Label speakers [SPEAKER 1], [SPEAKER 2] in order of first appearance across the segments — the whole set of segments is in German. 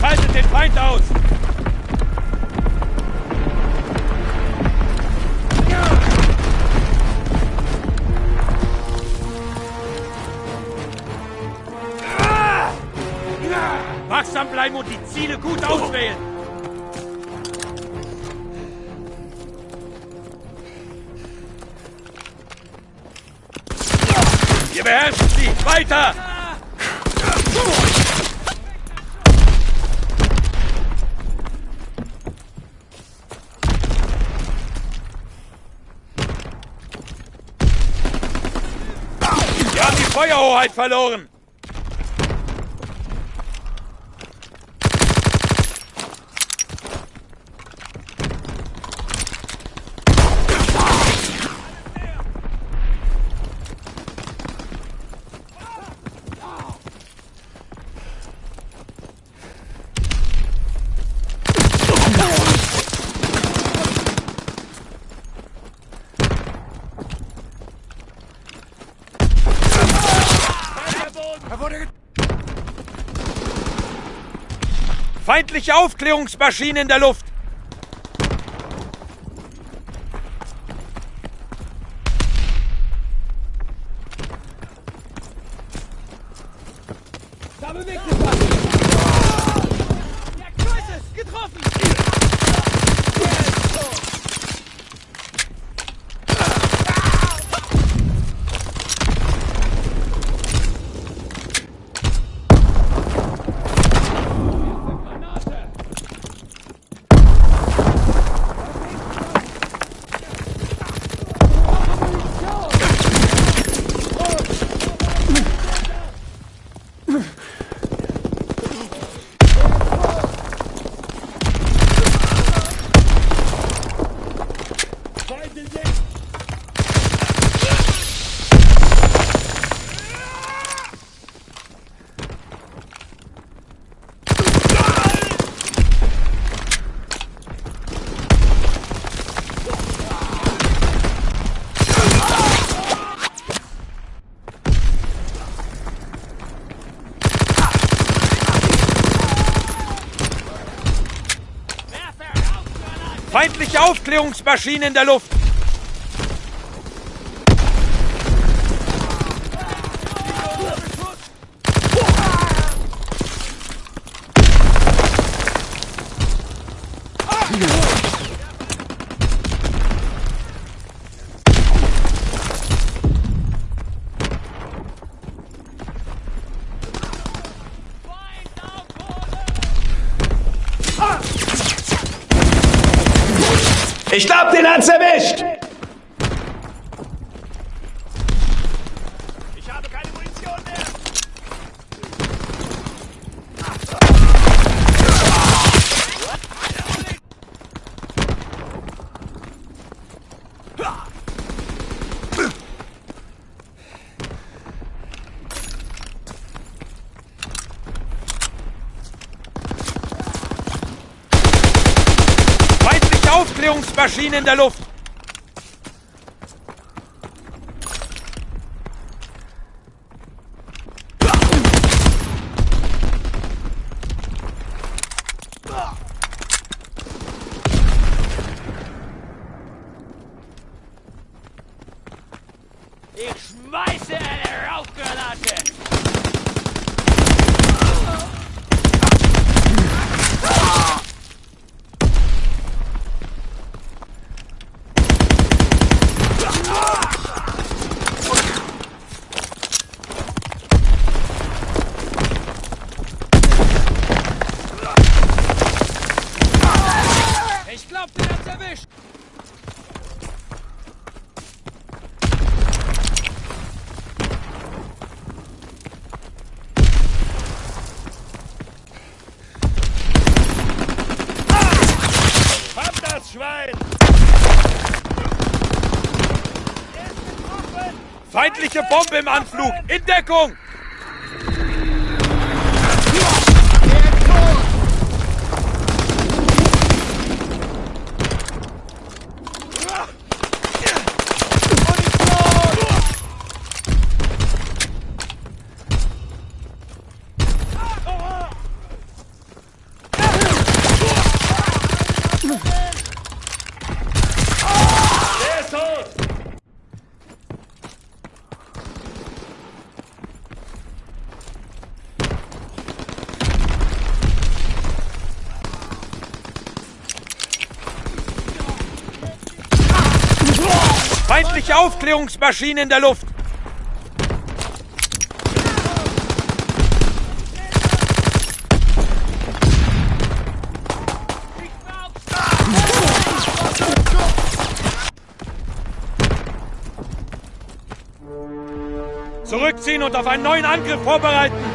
[SPEAKER 1] Schaltet den Feind aus! Wachsam bleiben und die Ziele gut auswählen! Ihr beherrscht sie! Weiter! Wir haben die Feuerhoheit verloren! Feindliche Aufklärungsmaschine in der Luft!
[SPEAKER 2] Da bewegt sich! Ja, Kreuzes! Getroffen!
[SPEAKER 1] Feindliche Aufklärungsmaschine in der Luft! Aufklärungsmaschine in der Luft! Bombe im Anflug! In Deckung! Aufklärungsmaschine in der Luft! Zurückziehen und auf einen neuen Angriff vorbereiten!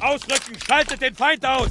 [SPEAKER 1] Ausrücken! Schaltet den Feind aus!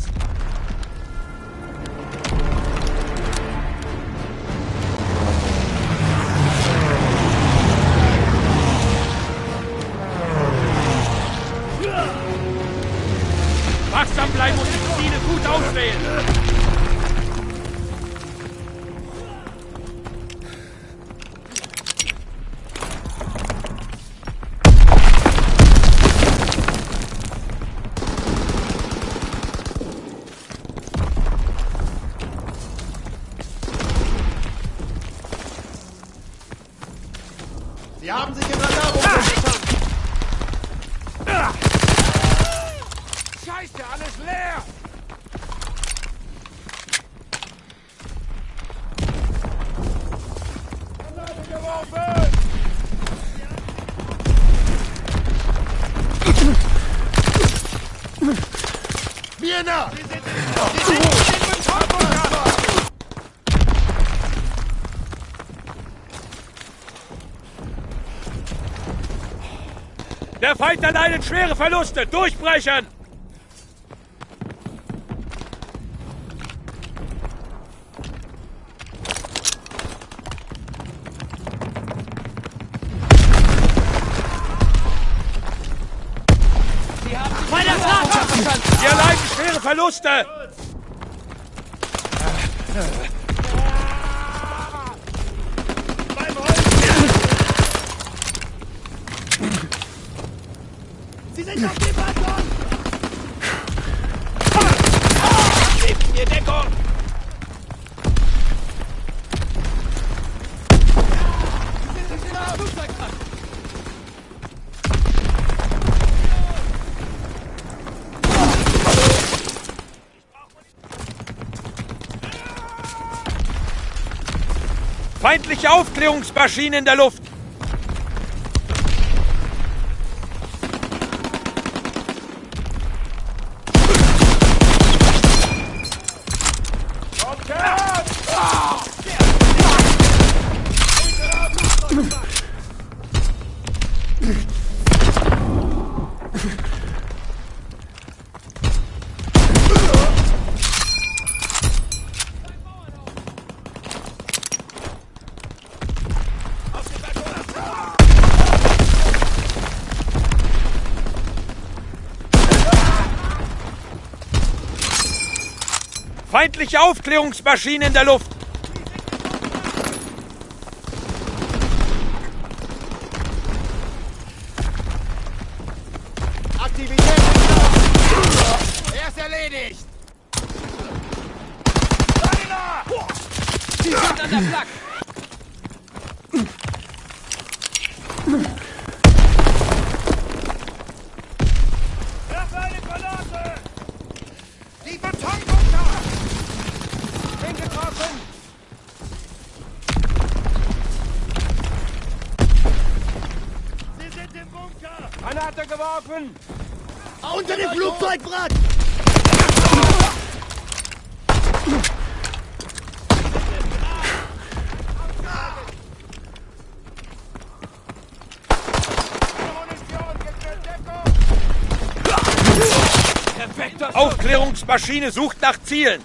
[SPEAKER 1] Feindler leidet schwere Verluste. Durchbrechen! Ihr leiden schwere Verluste! feindliche Aufklärungsmaschine in der Luft. feindliche Aufklärungsmaschine in der Luft.
[SPEAKER 2] Herren! Auf
[SPEAKER 3] Unter dem
[SPEAKER 2] Flugzeugbrand!
[SPEAKER 1] Aufklärungsmaschine sucht nach Zielen.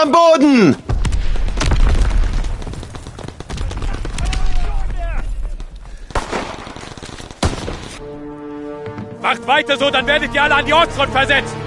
[SPEAKER 4] am Boden!
[SPEAKER 1] Macht weiter so, dann werdet ihr alle an die Ortsfront versetzt!